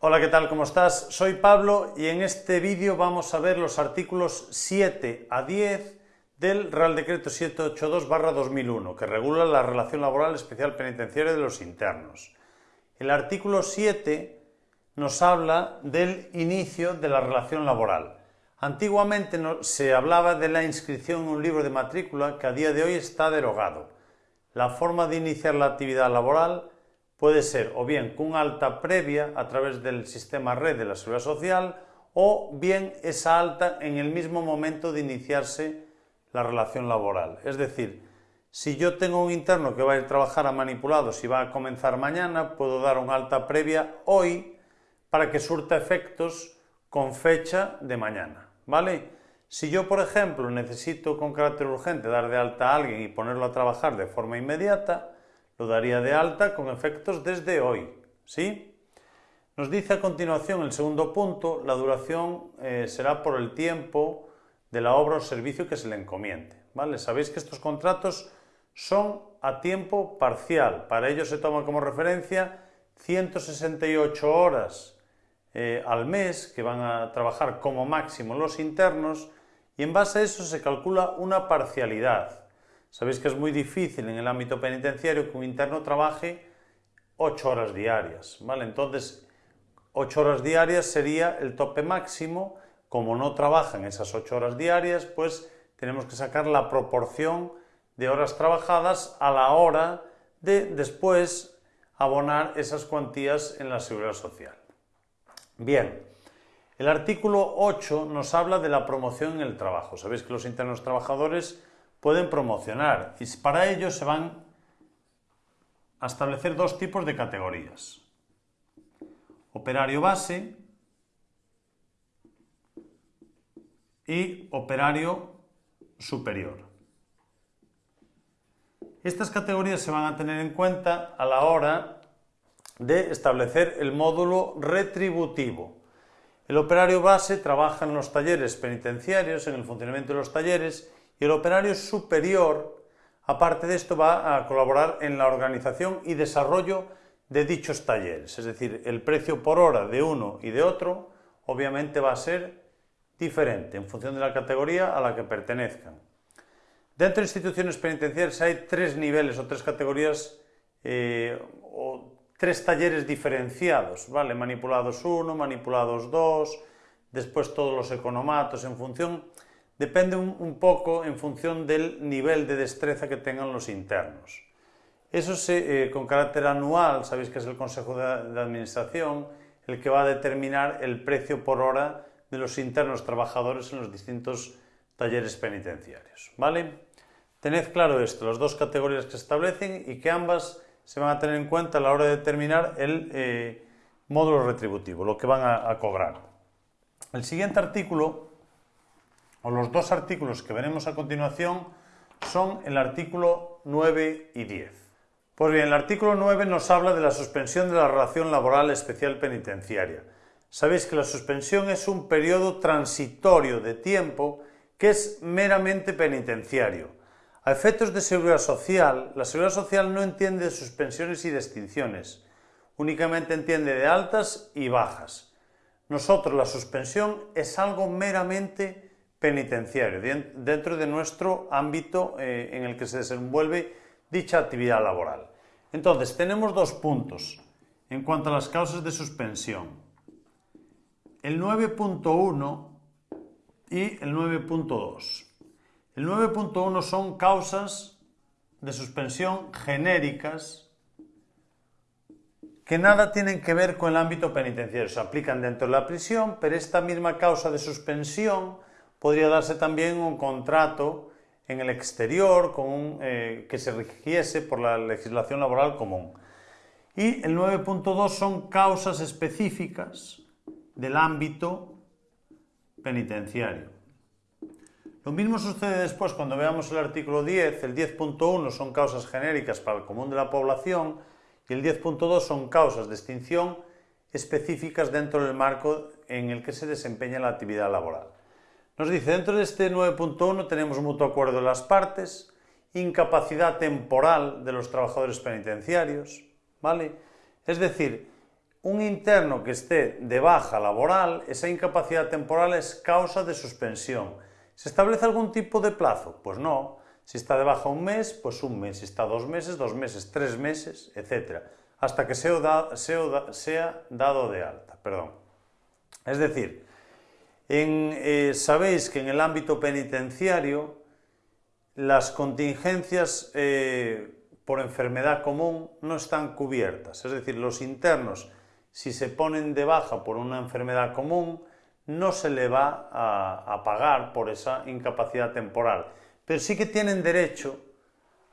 Hola, ¿qué tal? ¿Cómo estás? Soy Pablo y en este vídeo vamos a ver los artículos 7 a 10 del Real Decreto 782-2001, que regula la relación laboral especial penitenciaria de los internos. El artículo 7 nos habla del inicio de la relación laboral. Antiguamente se hablaba de la inscripción en un libro de matrícula que a día de hoy está derogado. La forma de iniciar la actividad laboral puede ser o bien con alta previa a través del sistema red de la Seguridad Social o bien esa alta en el mismo momento de iniciarse la relación laboral. Es decir, si yo tengo un interno que va a ir a trabajar a manipulados y va a comenzar mañana, puedo dar una alta previa hoy para que surta efectos con fecha de mañana, ¿vale? Si yo, por ejemplo, necesito con carácter urgente dar de alta a alguien y ponerlo a trabajar de forma inmediata, lo daría de alta con efectos desde hoy, ¿sí? Nos dice a continuación el segundo punto, la duración eh, será por el tiempo de la obra o servicio que se le encomiende, ¿vale? Sabéis que estos contratos son a tiempo parcial, para ello se toma como referencia 168 horas eh, al mes que van a trabajar como máximo los internos y en base a eso se calcula una parcialidad, Sabéis que es muy difícil en el ámbito penitenciario que un interno trabaje ocho horas diarias, ¿vale? Entonces, ocho horas diarias sería el tope máximo. Como no trabajan esas ocho horas diarias, pues tenemos que sacar la proporción de horas trabajadas a la hora de después abonar esas cuantías en la seguridad social. Bien, el artículo 8 nos habla de la promoción en el trabajo. Sabéis que los internos trabajadores pueden promocionar y para ello se van a establecer dos tipos de categorías. Operario base y operario superior. Estas categorías se van a tener en cuenta a la hora de establecer el módulo retributivo. El operario base trabaja en los talleres penitenciarios, en el funcionamiento de los talleres, y el operario superior, aparte de esto, va a colaborar en la organización y desarrollo de dichos talleres. Es decir, el precio por hora de uno y de otro obviamente va a ser diferente en función de la categoría a la que pertenezcan. Dentro de instituciones penitenciarias hay tres niveles o tres categorías eh, o tres talleres diferenciados, ¿vale? Manipulados 1, manipulados 2, después todos los economatos en función depende un, poco en función del nivel de destreza que tengan los internos. Eso se, eh, con carácter anual, sabéis que es el Consejo de, Administración el que va a determinar el precio por hora de los internos trabajadores en los distintos talleres penitenciarios. ¿vale? Tened claro esto, las dos categorías que se establecen y que ambas se van a tener en cuenta a la hora de determinar el eh, módulo retributivo, lo que van a cobrar. El siguiente artículo los dos artículos que veremos a continuación son el artículo 9 y 10. Pues bien, el artículo 9 nos habla de la suspensión de la relación laboral especial penitenciaria. Sabéis que la suspensión es un periodo transitorio de tiempo que es meramente penitenciario. A efectos de seguridad social, la seguridad social no entiende de suspensiones y de extinciones, únicamente entiende de altas y bajas. Nosotros la suspensión es algo meramente penitenciario, dentro de nuestro ámbito eh, en el que se desenvuelve dicha actividad laboral. Entonces, tenemos dos puntos en cuanto a las causas de suspensión. El 9.1 y el 9.2. El 9.1 son causas de suspensión genéricas que nada tienen que ver con el ámbito penitenciario. Se aplican dentro de la prisión, pero esta misma causa de suspensión podría darse también un contrato en el exterior eh, que se rigiese por la legislación laboral común. Y el 9.2 son causas específicas del ámbito penitenciario. Lo mismo sucede después cuando veamos el artículo 10, el 10.1 son causas genéricas para el común de la población y el 10.2 son causas de extinción específicas dentro del marco en el que se desempeña la actividad laboral. Nos dice, dentro de este 9.1 tenemos mutuo acuerdo de las partes, incapacidad temporal de los trabajadores penitenciarios, ¿vale? Es decir, un interno que esté de baja laboral, esa incapacidad temporal es causa de suspensión. ¿Se establece algún tipo de plazo? Pues no. Si está de baja un mes, pues un mes. Si está dos meses, dos meses, tres meses, etc. Hasta que sea, dado de alta. Perdón. Es decir, eh, sabéis que en el ámbito penitenciario las contingencias eh, por enfermedad común no están cubiertas. Es decir, los internos, si se ponen de baja por una enfermedad común, no se le va a, pagar por esa incapacidad temporal. Pero sí que tienen derecho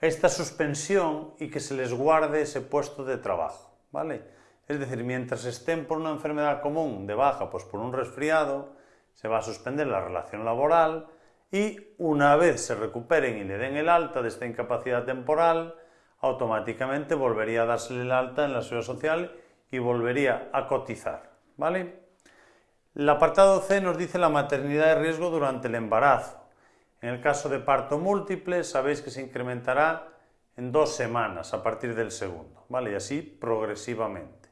a esta suspensión y que se les guarde ese puesto de trabajo. ¿vale? Es decir, mientras estén por una enfermedad común de baja, pues por un resfriado, se va a suspender la relación laboral, y una vez se recuperen y le den el alta de esta incapacidad temporal, automáticamente volvería a darse el alta en la seguridad social y volvería a cotizar. ¿vale? El apartado C nos dice la maternidad de riesgo durante el embarazo. En el caso de parto múltiple, sabéis que se incrementará en dos semanas a partir del segundo, ¿vale? Y así progresivamente.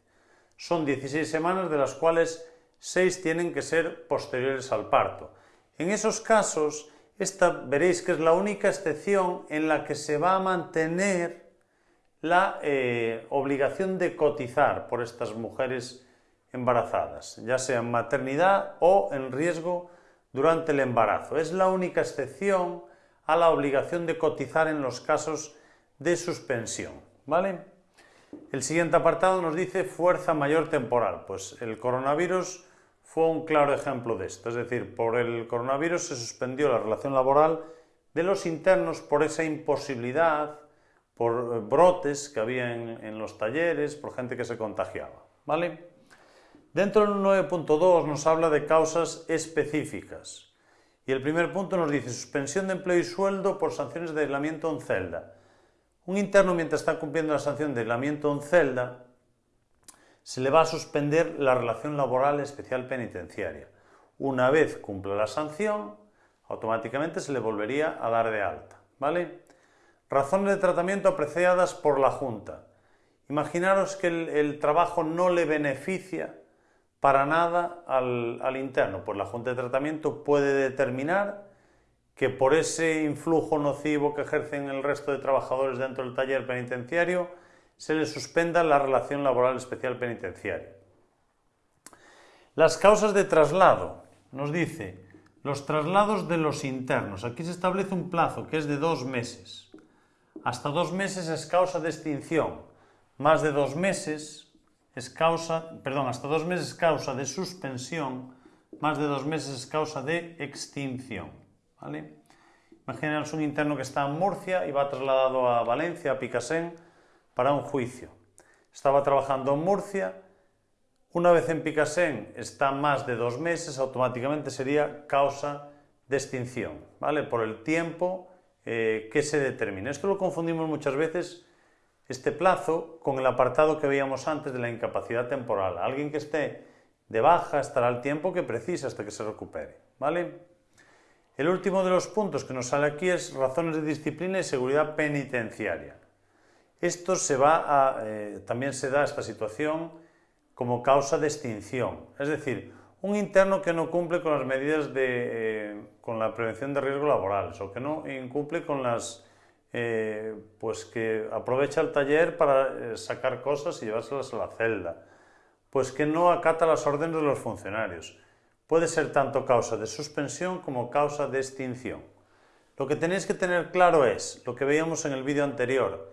Son 16 semanas de las cuales 6 tienen que ser posteriores al parto. En esos casos, esta veréis que es la única excepción en la que se va a mantener la eh, obligación de cotizar por estas mujeres embarazadas, ya sea en maternidad o en riesgo durante el embarazo. Es la única excepción a la obligación de cotizar en los casos de suspensión. ¿vale? El siguiente apartado nos dice fuerza mayor temporal. Pues el coronavirus fue un claro ejemplo de esto. Es decir, por el coronavirus se suspendió la relación laboral de los internos por esa imposibilidad, por eh, brotes que había en, los talleres, por gente que se contagiaba. ¿vale? Dentro del 9.2 nos habla de causas específicas. Y el primer punto nos dice suspensión de empleo y sueldo por sanciones de aislamiento en celda. Un interno, mientras está cumpliendo la sanción de aislamiento en celda, se le va a suspender la relación laboral especial penitenciaria. Una vez cumpla la sanción, automáticamente se le volvería a dar de alta. ¿vale? Razones de tratamiento apreciadas por la Junta. Imaginaros que el, trabajo no le beneficia para nada al, al, interno, pues la Junta de Tratamiento puede determinar que por ese influjo nocivo que ejercen el resto de trabajadores dentro del taller penitenciario, se le suspenda la relación laboral especial penitenciaria. Las causas de traslado, nos dice, los traslados de los internos. Aquí se establece un plazo que es de dos meses. Hasta dos meses es causa de extinción. Más de dos meses es causa, perdón, hasta dos meses es causa de suspensión. Más de dos meses es causa de extinción. ¿vale? Imaginaos un interno que está en Murcia y va trasladado a Valencia, a Picasen, para un juicio. Estaba trabajando en Murcia, una vez en Picasen está más de dos meses, automáticamente sería causa de extinción, ¿vale? Por el tiempo eh, que se determina. Esto lo confundimos muchas veces, este plazo, con el apartado que veíamos antes de la incapacidad temporal. Alguien que esté de baja estará el tiempo que precisa hasta que se recupere, ¿vale? El último de los puntos que nos sale aquí es razones de disciplina y seguridad penitenciaria. Esto se va a, eh, también se da esta situación como causa de extinción, es decir, un interno que no cumple con las medidas de, eh, con la prevención de riesgos laborales o que no incumple con las, eh, pues que aprovecha el taller para sacar cosas y llevárselas a la celda, pues que no acata las órdenes de los funcionarios. Puede ser tanto causa de suspensión como causa de extinción. Lo que tenéis que tener claro es, lo que veíamos en el vídeo anterior,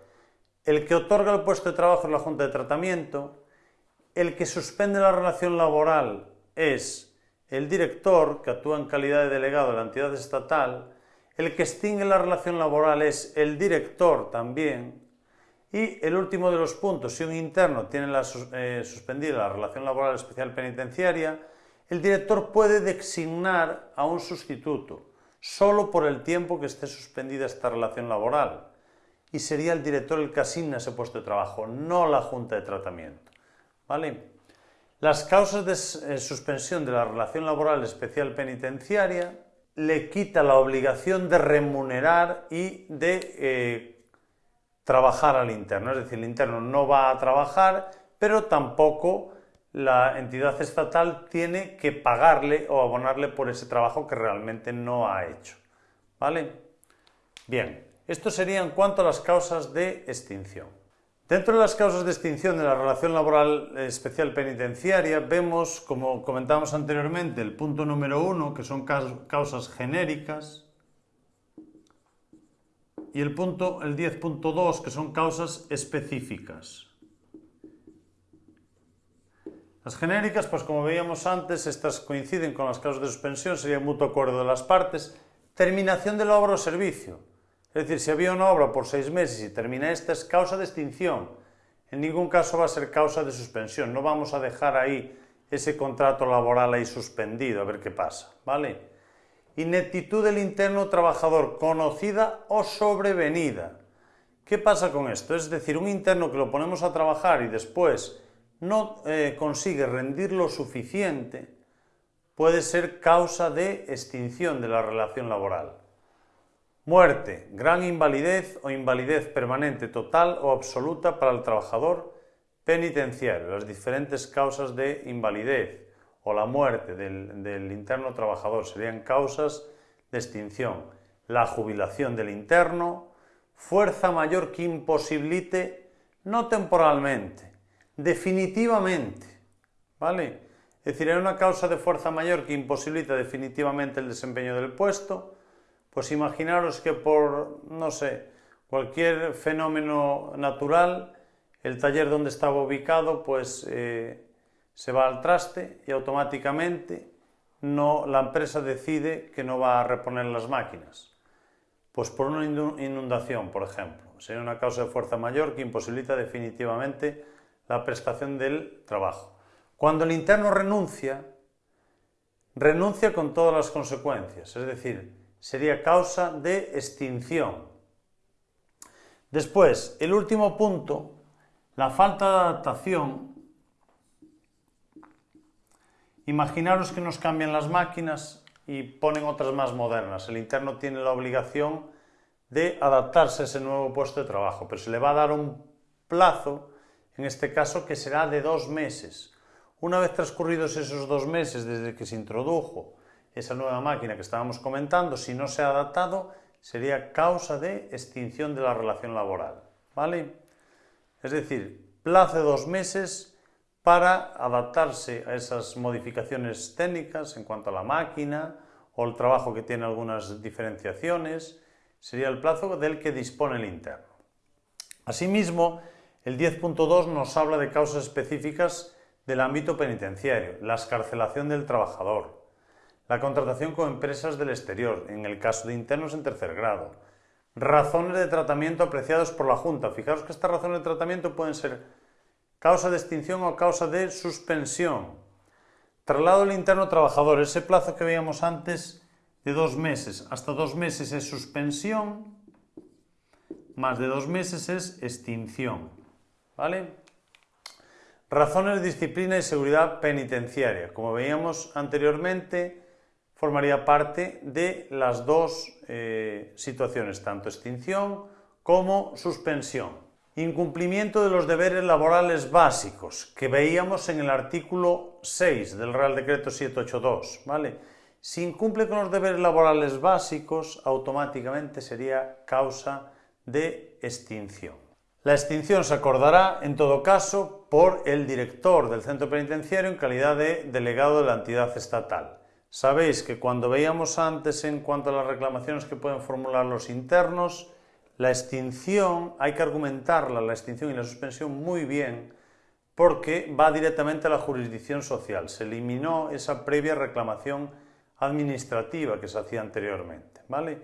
el que otorga el puesto de trabajo es la Junta de Tratamiento, el que suspende la relación laboral es el director, que actúa en calidad de delegado de la entidad estatal, el que extingue la relación laboral es el director también, y el último de los puntos, si un interno tiene la, eh, suspendida la relación laboral especial penitenciaria, el director puede designar a un sustituto, solo por el tiempo que esté suspendida esta relación laboral y sería el director el que asigna ese puesto de trabajo, no la junta de tratamiento. ¿Vale? Las causas de eh, suspensión de la relación laboral especial penitenciaria le quita la obligación de remunerar y de eh, trabajar al interno. Es decir, el interno no va a trabajar, pero tampoco la entidad estatal tiene que pagarle o abonarle por ese trabajo que realmente no ha hecho. ¿Vale? Bien, esto sería en cuanto a las causas de extinción. Dentro de las causas de extinción de la relación laboral especial penitenciaria vemos, como comentábamos anteriormente, el punto número uno, que son causas genéricas, y el punto, el 10.2, que son causas específicas. Las genéricas, pues como veíamos antes, estas coinciden con las causas de suspensión, sería mutuo acuerdo de las partes. Terminación de la obra o servicio. Es decir, si había una obra por seis meses y termina esta, es causa de extinción. En ningún caso va a ser causa de suspensión. No vamos a dejar ahí ese contrato laboral ahí suspendido, a ver qué pasa, ¿vale? Ineptitud del interno trabajador, conocida o sobrevenida. ¿Qué pasa con esto? Es decir, un interno que lo ponemos a trabajar y después no eh, consigue rendir lo suficiente, puede ser causa de extinción de la relación laboral. Muerte, gran invalidez o invalidez permanente total o absoluta para el trabajador penitenciario, las diferentes causas de invalidez o la muerte del, interno trabajador serían causas de extinción. La jubilación del interno, fuerza mayor que imposibilite, no temporalmente, definitivamente, ¿vale? Es decir, hay una causa de fuerza mayor que imposibilita definitivamente el desempeño del puesto, pues imaginaros que por, no sé, cualquier fenómeno natural, el taller donde estaba ubicado, pues eh, se va al traste y automáticamente no, la empresa decide que no va a reponer las máquinas. Pues por una inundación, por ejemplo. Sería una causa de fuerza mayor que imposibilita definitivamente la prestación del trabajo. Cuando el interno renuncia, renuncia con todas las consecuencias, es decir, sería causa de extinción. Después, el último punto, la falta de adaptación. Imaginaros que nos cambian las máquinas y ponen otras más modernas. El interno tiene la obligación de adaptarse a ese nuevo puesto de trabajo, pero se le va a dar un plazo en este caso que será de dos meses. Una vez transcurridos esos dos meses desde que se introdujo esa nueva máquina que estábamos comentando, si no se ha adaptado, sería causa de extinción de la relación laboral. ¿Vale? Es decir, plazo de dos meses para adaptarse a esas modificaciones técnicas en cuanto a la máquina o el trabajo que tiene algunas diferenciaciones, sería el plazo del que dispone el interno. Asimismo, el 10.2 nos habla de causas específicas del ámbito penitenciario, la escarcelación del trabajador, la contratación con empresas del exterior, en el caso de internos en tercer grado, razones de tratamiento apreciados por la Junta. Fijaros que estas razones de tratamiento pueden ser causa de extinción o causa de suspensión. Traslado del interno trabajador, ese plazo que veíamos antes de dos meses, hasta dos meses es suspensión, más de dos meses es extinción. ¿Vale? Razones de disciplina y seguridad penitenciaria. Como veíamos anteriormente, formaría parte de las dos eh, situaciones, tanto extinción como suspensión. Incumplimiento de los deberes laborales básicos, que veíamos en el artículo 6 del Real Decreto 782. ¿vale? Si incumple con los deberes laborales básicos, automáticamente sería causa de extinción. La extinción se acordará, en todo caso, por el director del centro penitenciario en calidad de delegado de la entidad estatal. Sabéis que cuando veíamos antes en cuanto a las reclamaciones que pueden formular los internos, la extinción hay que argumentarla, la extinción y la suspensión muy bien, porque va directamente a la jurisdicción social. Se eliminó esa previa reclamación administrativa que se hacía anteriormente. ¿vale?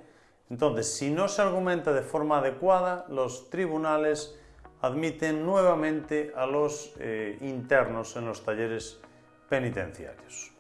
Entonces, si no se argumenta de forma adecuada, los tribunales admiten nuevamente a los eh, internos en los talleres penitenciarios.